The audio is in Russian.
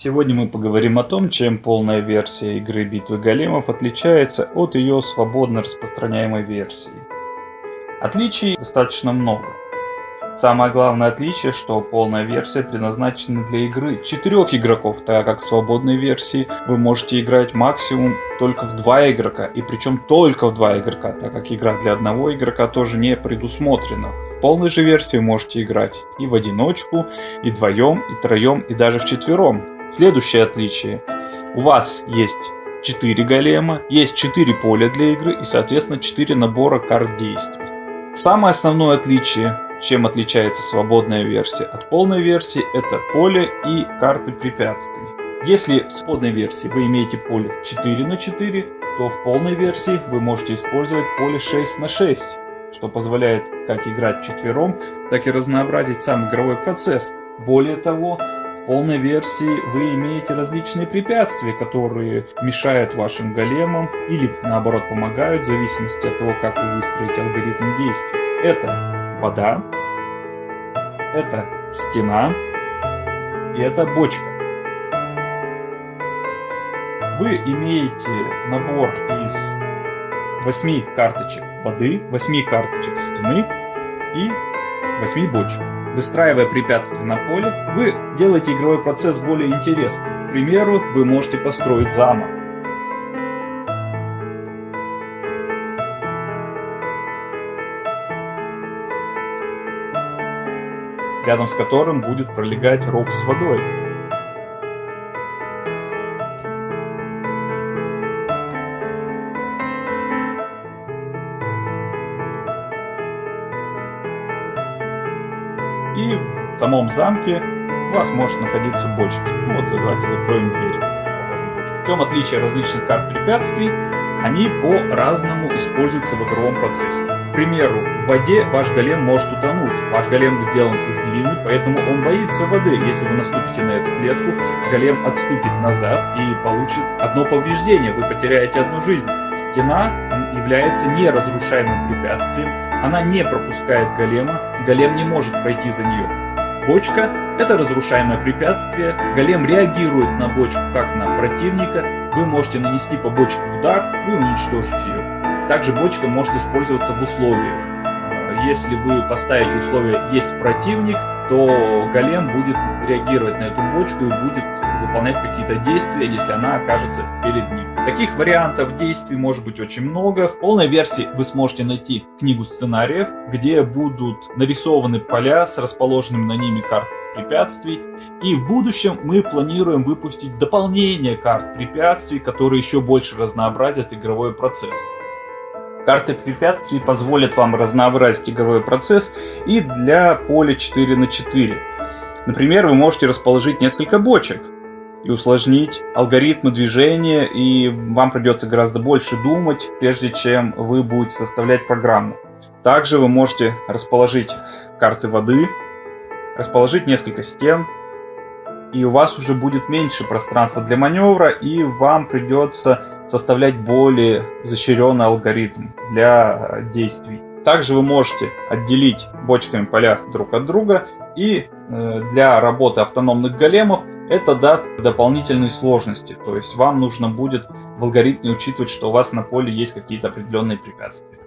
Сегодня мы поговорим о том, чем полная версия игры Битвы Големов отличается от ее свободно распространяемой версии. Отличий достаточно много. Самое главное отличие, что полная версия предназначена для игры четырех игроков, так как в свободной версии вы можете играть максимум только в два игрока, и причем только в два игрока, так как игра для одного игрока тоже не предусмотрена. В полной же версии можете играть и в одиночку, и вдвоем, и троем, и даже в четвером. Следующее отличие. У вас есть 4 голема, есть 4 поля для игры и соответственно 4 набора карт действий. Самое основное отличие чем отличается свободная версия от полной версии, это поле и карты препятствий. Если в свободной версии вы имеете поле 4 на 4, то в полной версии вы можете использовать поле 6 на 6, что позволяет как играть четвером, так и разнообразить сам игровой процесс. Более того, полной версии вы имеете различные препятствия, которые мешают вашим големам или наоборот помогают, в зависимости от того, как вы выстроите алгоритм действий. Это вода, это стена и это бочка. Вы имеете набор из 8 карточек воды, 8 карточек стены и 8 бочек. Выстраивая препятствия на поле, вы делаете игровой процесс более интересным. К примеру, вы можете построить замок. рядом с которым будет пролегать ров с водой. И в самом замке у вас может находиться бочка. Ну вот давайте закроем дверь. В чем отличие различных карт препятствий? Они по-разному используются в игровом процессе. К примеру, в воде ваш голем может утонуть. Ваш голем сделан из глины, поэтому он боится воды. Если вы наступите на эту клетку, голем отступит назад и получит одно повреждение. Вы потеряете одну жизнь. Стена является неразрушаемым препятствием. Она не пропускает голема, голем не может пройти за нее. Бочка – это разрушаемое препятствие. Голем реагирует на бочку как на противника. Вы можете нанести по бочке удар и уничтожить ее. Также бочка может использоваться в условиях. Э, если вы поставите условие «есть противник», то голем будет реагировать на эту бочку и будет выполнять какие-то действия, если она окажется перед ним. Таких вариантов действий может быть очень много. В полной версии вы сможете найти книгу сценариев, где будут нарисованы поля с расположенными на ними картами препятствий. И в будущем мы планируем выпустить дополнение карт препятствий, которые еще больше разнообразят игровой процесс. Карты препятствий позволят вам разнообразить игровой процесс и для поля 4 на 4. Например, вы можете расположить несколько бочек и усложнить алгоритмы движения, и вам придется гораздо больше думать, прежде чем вы будете составлять программу. Также вы можете расположить карты воды, расположить несколько стен, и у вас уже будет меньше пространства для маневра, и вам придется составлять более изощренный алгоритм для действий. Также вы можете отделить бочками поля друг от друга, и для работы автономных големов это даст дополнительные сложности. То есть вам нужно будет в алгоритме учитывать, что у вас на поле есть какие-то определенные препятствия.